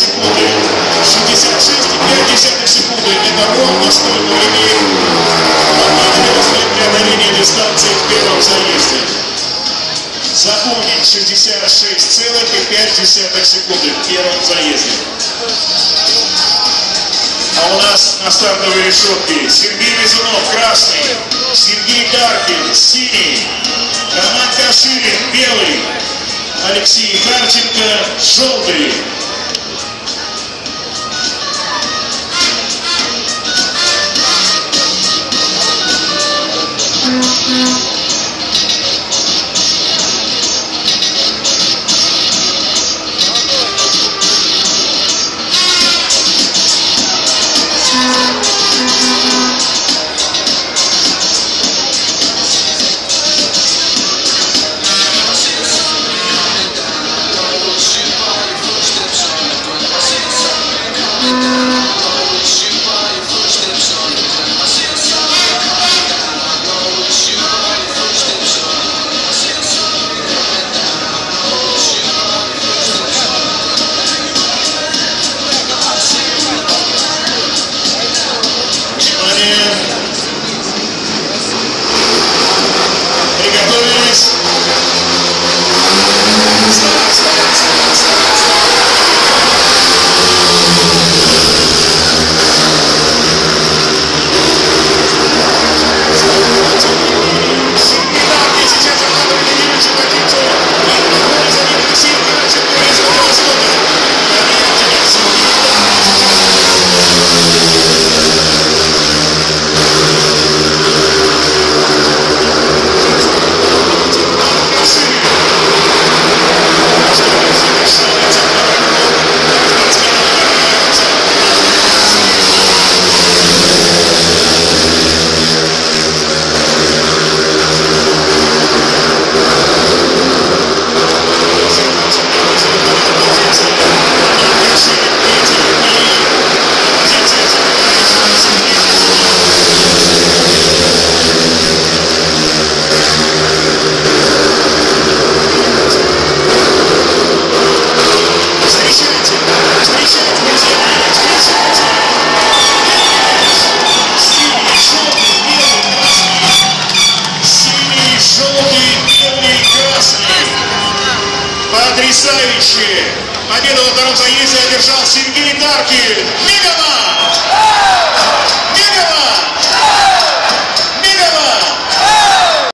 секунды. 66,5 секунды. Это ровно столько времени понадобилось для преодоления дистанции в первом заезде. Запомнить 66,5 секунды в первом заезде. А у нас на стартовой решетке Сергей Мизунов, красный, Сергей Даркин, синий, Роман Каширин, белый, Алексей Харченко, желтый. Mm-hmm. Потрясающе! Победу во втором заезде одержал Сергей Даркин. Мегаman!